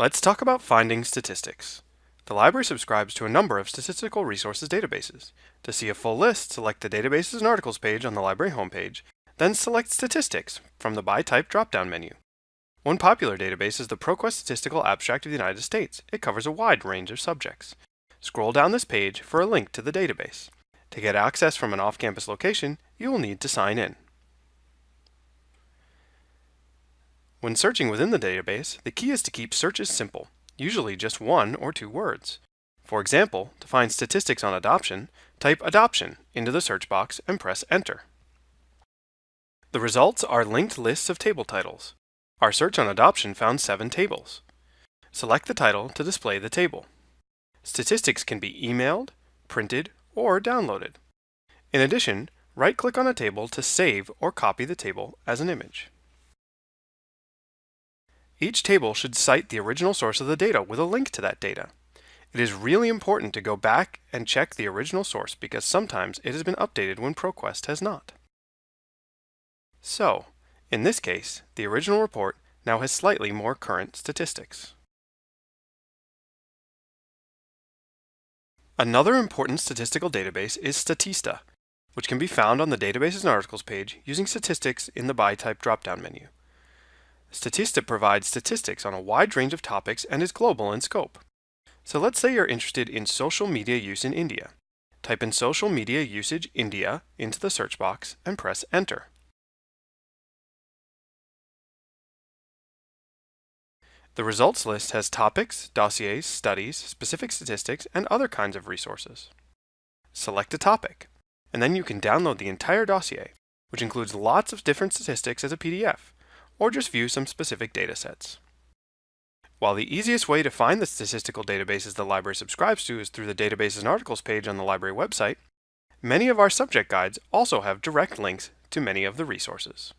Let's talk about finding statistics. The library subscribes to a number of statistical resources databases. To see a full list, select the Databases and Articles page on the library homepage, then select Statistics from the By Type drop-down menu. One popular database is the ProQuest Statistical Abstract of the United States. It covers a wide range of subjects. Scroll down this page for a link to the database. To get access from an off-campus location, you will need to sign in. When searching within the database, the key is to keep searches simple, usually just one or two words. For example, to find statistics on adoption, type adoption into the search box and press enter. The results are linked lists of table titles. Our search on adoption found seven tables. Select the title to display the table. Statistics can be emailed, printed, or downloaded. In addition, right-click on a table to save or copy the table as an image. Each table should cite the original source of the data with a link to that data. It is really important to go back and check the original source because sometimes it has been updated when ProQuest has not. So, in this case, the original report now has slightly more current statistics. Another important statistical database is Statista, which can be found on the Databases and Articles page using statistics in the By Type drop-down menu. Statista provides statistics on a wide range of topics and is global in scope. So let's say you're interested in social media use in India. Type in social media usage India into the search box and press enter. The results list has topics, dossiers, studies, specific statistics, and other kinds of resources. Select a topic, and then you can download the entire dossier, which includes lots of different statistics as a PDF, or just view some specific data sets. While the easiest way to find the statistical databases the library subscribes to is through the Databases and Articles page on the library website, many of our subject guides also have direct links to many of the resources.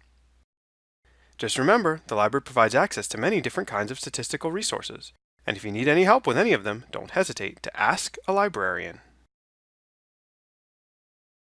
Just remember, the library provides access to many different kinds of statistical resources, and if you need any help with any of them, don't hesitate to ask a librarian.